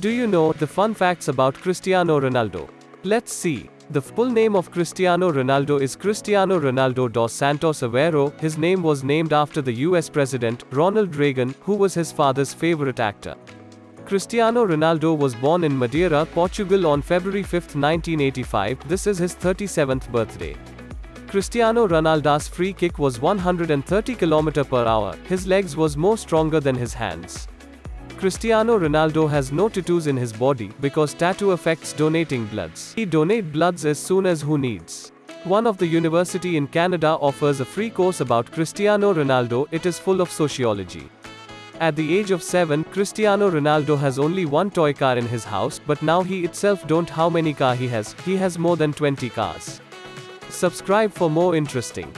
Do you know the fun facts about Cristiano Ronaldo? Let's see. The full name of Cristiano Ronaldo is Cristiano Ronaldo dos Santos Aveiro. His name was named after the US President, Ronald Reagan, who was his father's favorite actor. Cristiano Ronaldo was born in Madeira, Portugal on February 5, 1985. This is his 37th birthday. Cristiano Ronaldo's free kick was 130 km per hour. His legs was more stronger than his hands. Cristiano Ronaldo has no tattoos in his body because tattoo affects donating bloods. He donate bloods as soon as who needs. One of the university in Canada offers a free course about Cristiano Ronaldo. It is full of sociology. At the age of 7, Cristiano Ronaldo has only one toy car in his house, but now he itself don't how many car he has. He has more than 20 cars. Subscribe for more interesting